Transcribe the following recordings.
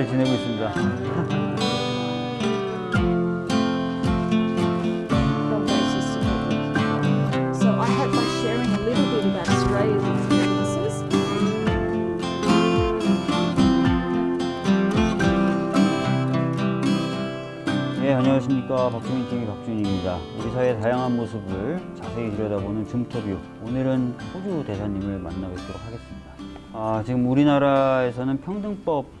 잘 지내고 있습니다. 네, 안녕하십니까. 박주민 TV 박주민입니다. 우리 사회의 다양한 모습을 자세히 들여다보는 줌터뷰. 오늘은 호주 대사님을 만나뵙도록 하겠습니다. 아, 지금 우리나라에서는 평등법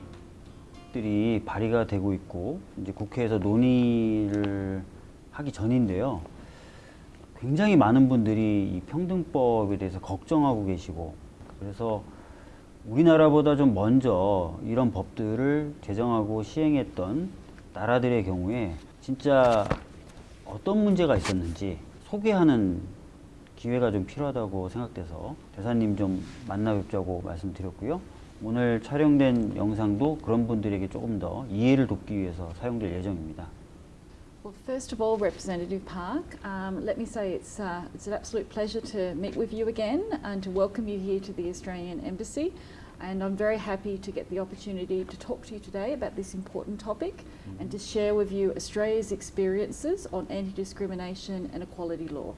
들이 발의가 되고 있고, 이제 국회에서 논의를 하기 전인데요. 굉장히 많은 분들이 이 평등법에 대해서 걱정하고 계시고, 그래서 우리나라보다 좀 먼저 이런 법들을 제정하고 시행했던 나라들의 경우에 진짜 어떤 문제가 있었는지 소개하는 기회가 좀 필요하다고 생각돼서 대사님 좀 만나 뵙자고 말씀드렸고요. 오늘 촬영된 영상도 그런 분들에게 조금 더 이해를 돕기 위해서 사용될 예정입니다. well, first of all, Representative Park, um, let me say it's, uh, it's an absolute pleasure to meet with you again and to welcome you here to the Australian Embassy. And I'm very happy to get the opportunity to talk to you today about this important topic and to share with you Australia's experiences on anti discrimination and equality law.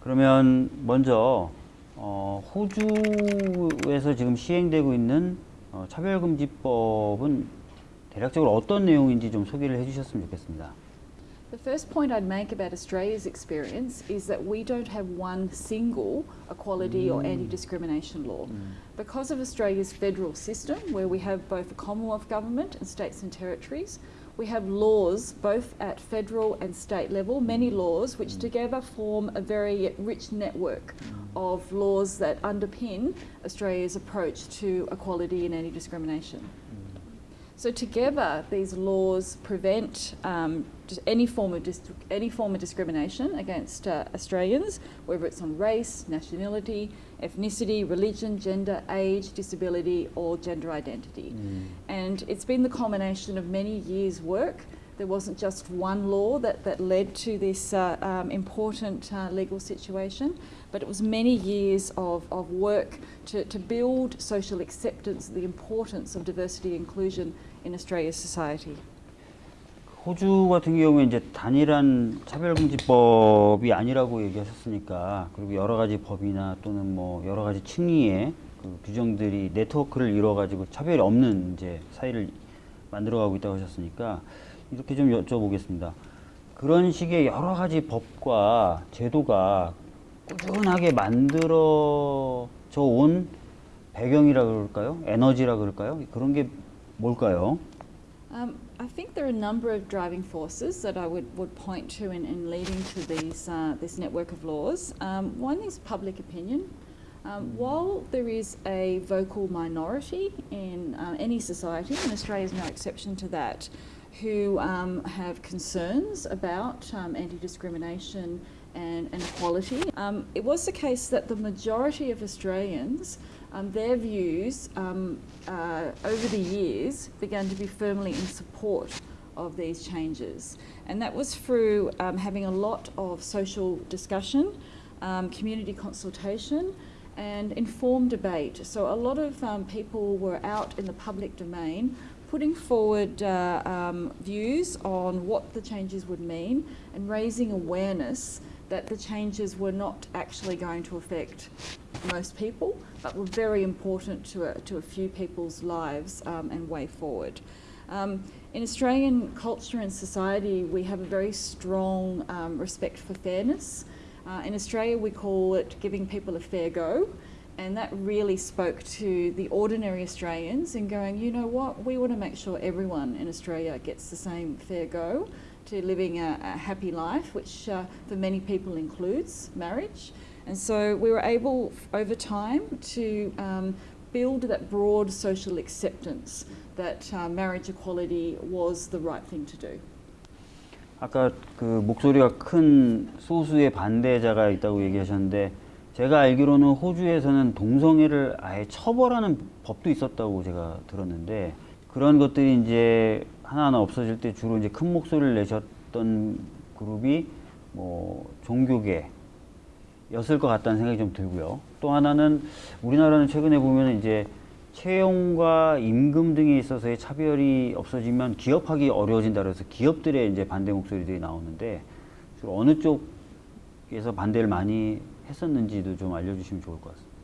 그러면 먼저 어, 호주에서 지금 시행되고 있는 어, 차별금지법은 대략적으로 어떤 내용인지 좀 소개를 해주셨으면 좋겠습니다. The first point I'd make about Australia's experience is that we don't have one single equality or anti discrimination law. Because of Australia's federal system, where we have both a Commonwealth government and states and territories, we have laws both at federal and state level, many laws which mm. together form a very rich network mm. of laws that underpin Australia's approach to equality and anti discrimination. Mm. So together, these laws prevent um, any form of any form of discrimination against uh, Australians, whether it's on race, nationality, ethnicity, religion, gender, age, disability, or gender identity. And it's been the culmination of many years' work There wasn't just one law that, that led to this uh, um, important uh, legal situation, but it was many years of, of work to, to build social acceptance, the importance of diversity and inclusion in Australia's society. 호주 같은 경우에 이제 단일한 차별금지법이 아니라고 얘기하셨으니까 그리고 여러 가지 법이나 또는 뭐 여러 가지 층위의 그 규정들이 네트워크를 이루어 가지고 차별이 없는 이제 사회를 만들어가고 있다고 하셨으니까 이렇게 좀 여쭤보겠습니다. 그런 식의 여러 가지 법과 제도가 꾸준하게 만들어져 온 배경이라 그럴까요? 에너지라 그럴까요? 그런 게 뭘까요? Um, I think there are a number of driving forces that I would, would point to in, in leading to these, uh, this network of laws. Um, one is public opinion. Um, while there is a vocal minority in uh, any society, and Australia is no exception to that, who um, have concerns about um, anti discrimination and, and equality, um, it was the case that the majority of Australians um, their views um, uh, over the years began to be firmly in support of these changes. And that was through um, having a lot of social discussion, community consultation, and informed debate. So a lot of people were out in the public domain putting forward uh, um, views on what the changes would mean and raising awareness that the changes were not actually going to affect most people, but were very important to a, to a few people's lives um, and way forward. Um, in Australian culture and society, we have a very strong um, respect for fairness. Uh, in Australia, we call it giving people a fair go. And that really spoke to the ordinary Australians and going, you know what, we want to make sure everyone in Australia gets the same fair go to living a, a happy life, which uh, for many people includes marriage. And so we were able f- over time to um, build that broad social acceptance that uh, marriage equality was the right thing to do. 아까 그 목소리가 큰 소수의 반대자가 있다고 얘기하셨는데 제가 알기로는 호주에서는 동성애를 아예 처벌하는 법도 있었다고 제가 들었는데 그런 것들이 이제 하나하나 없어질 때 주로 이제 큰 목소리를 내셨던 그룹이 뭐 종교계 였을 것 같다는 생각이 좀 들고요. 또 하나는 우리나라는 최근에 보면 이제 채용과 임금 등에 있어서의 차별이 없어지면 기업하기 어려워진다 그래서 기업들의 이제 반대 목소리들이 나오는데 주로 어느 쪽에서 반대를 많이 했었는지도 좀 알려주시면 좋을 것 같습니다.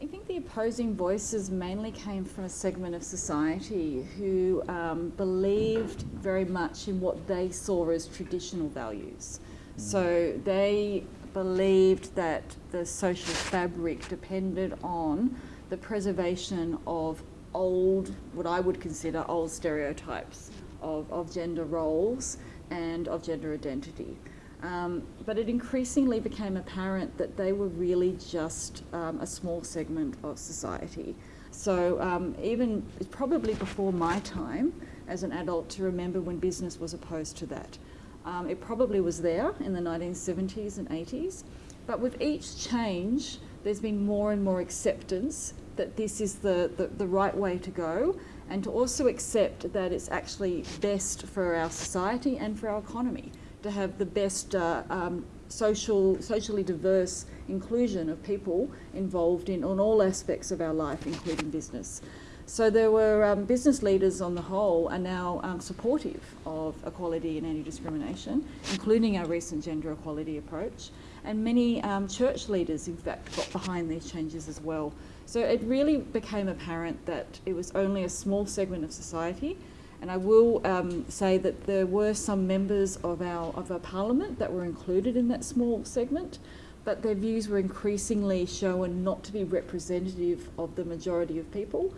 I think the opposing voices mainly came from a segment of society who um, believed very much in what they saw as traditional values. So they believed that the social fabric depended on the preservation of old, what I would consider old stereotypes of, of gender roles and of gender identity. Um, but it increasingly became apparent that they were really just um, a small segment of society. So um, even probably before my time as an adult to remember when business was opposed to that. Um, it probably was there in the 1970s and 80s, but with each change, there's been more and more acceptance that this is the, the, the right way to go, and to also accept that it's actually best for our society and for our economy to have the best uh, um, social, socially diverse inclusion of people involved in on all aspects of our life, including business. So there were um, business leaders on the whole are now um, supportive of equality and anti-discrimination, including our recent gender equality approach. And many um, church leaders, in fact, got behind these changes as well. So it really became apparent that it was only a small segment of society. And I will um, say that there were some members of our, of our parliament that were included in that small segment, but their views were increasingly shown not to be representative of the majority of people.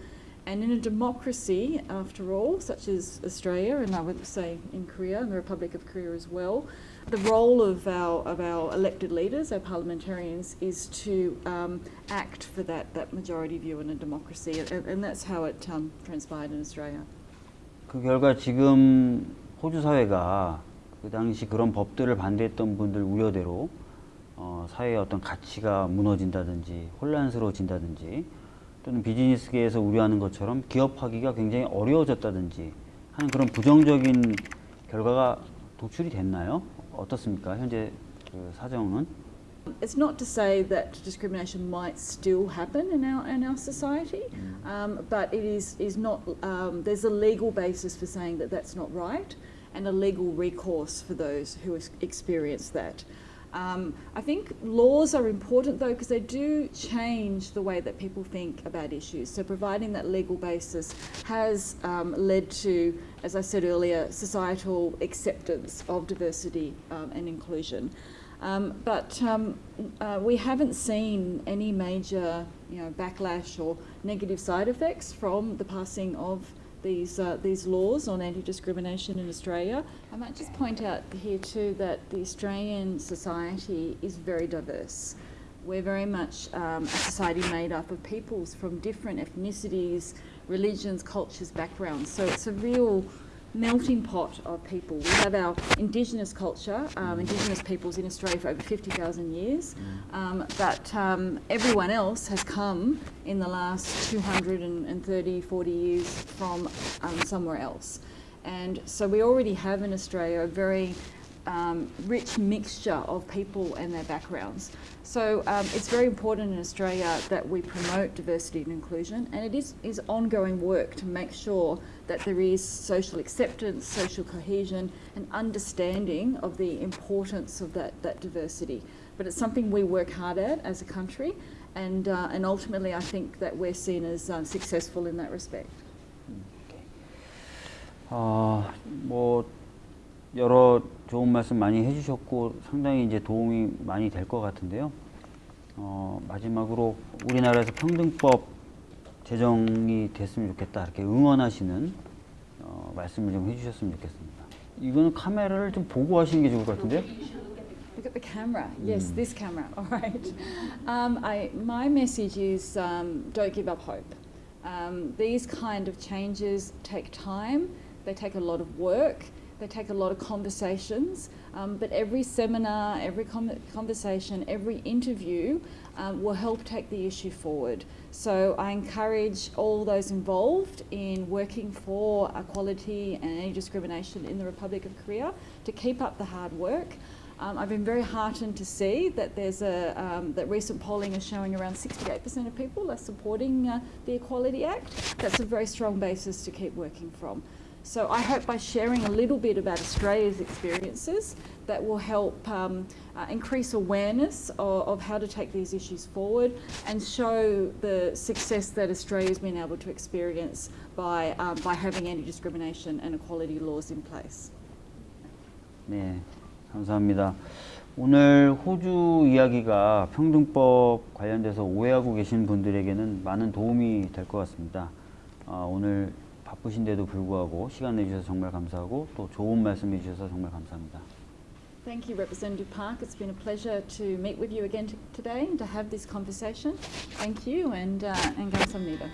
And in a democracy, after all, such as Australia, and I would say in Korea, and the Republic of Korea as well, the role of our, of our elected leaders, our parliamentarians, is to um, act for that, that majority view in a democracy. And, and that's how it um, transpired in Australia. 그 결과 지금 호주 사회가 그 당시 그런 법들을 반대했던 분들 우려대로 어, 사회의 어떤 가치가 무너진다든지 혼란스러워진다든지 또는 비즈니스계에서 우려하는 것처럼 기업하기가 굉장히 어려워졌다든지 하는 그런 부정적인 결과가 도출이 됐나요? 어떻습니까? 현재 그 사정은? It's not to say that discrimination might still happen in our in our society, um, but it is is not. Um, there's a legal basis for saying that that's not right, and a legal recourse for those who experience that. Um, I think laws are important though because they do change the way that people think about issues. So providing that legal basis has um, led to, as I said earlier, societal acceptance of diversity um, and inclusion. Um, but um, uh, we haven't seen any major, you know, backlash or negative side effects from the passing of these uh, these laws on anti-discrimination in Australia. I might just point out here too that the Australian society is very diverse. We're very much um, a society made up of peoples from different ethnicities, religions, cultures, backgrounds. So it's a real melting pot of people. We have our Indigenous culture, um, Indigenous peoples in Australia for over 50,000 years, um, but um, everyone else has come in the last 230, 40 years from um, somewhere else. And so we already have in Australia a very um, rich mixture of people and their backgrounds. So um, it's very important in Australia that we promote diversity and inclusion, and it is, is ongoing work to make sure that there is social acceptance, social cohesion, and understanding of the importance of that, that diversity. But it's something we work hard at as a country, and, uh, and ultimately I think that we're seen as um, successful in that respect. 어, 뭐 여러 좋은 말씀 많이 해주셨고 상당히 이제 도움이 많이 될 것 같은데요. 어, 마지막으로 우리나라에서 평등법 제정이 됐으면 좋겠다 이렇게 응원하시는 어, 말씀을 좀 해주셨으면 좋겠습니다. 이거는 카메라를 좀 보고 하시는 게 좋을 것 같은데요. Look at the camera. Yes, this camera. All right. Um, I, my message is um, don't give up hope. Um, these kind of changes take time. They take a lot of work. They take a lot of conversations. Um, but every seminar, every conversation, every interview um, will help take the issue forward. So I encourage all those involved in working for equality and anti discrimination in the Republic of Korea to keep up the hard work. Um, I've been very heartened to see that there's a um, that recent polling is showing around 68% of people are supporting uh, the Equality Act. That's a very strong basis to keep working from. So I hope by sharing a little bit about Australia's experiences, that will help um, uh, increase awareness of, of how to take these issues forward and show the success that Australia's been able to experience by, um, by having anti-discrimination and equality laws in place. 네, 감사합니다. 오늘 호주 이야기가 평등법 관련돼서 오해하고 계신 분들에게는 많은 도움이 될 것 같습니다. 아, 오늘 바쁘신데도 불구하고 시간 내주셔서 정말 감사하고 또 좋은 말씀 해주셔서 정말 감사합니다. Thank you, Representative Park. It's been a pleasure to meet with you again today and to have this conversation. Thank you and, uh, and 감사합니다.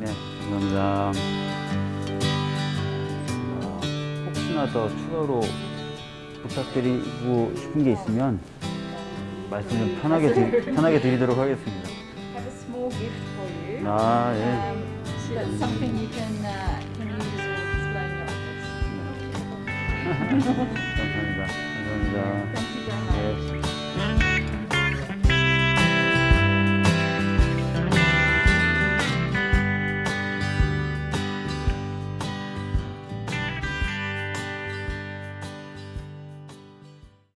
네, 감사합니다. 어, 혹시나 더 추가로 부탁드리고 싶은 게 있으면 말씀 좀 편하게, 드, 편하게 드리도록 하겠습니다. have a small gift for you. 아, 예. Um, That's something you can, uh, can use as well display in your office. Sometimes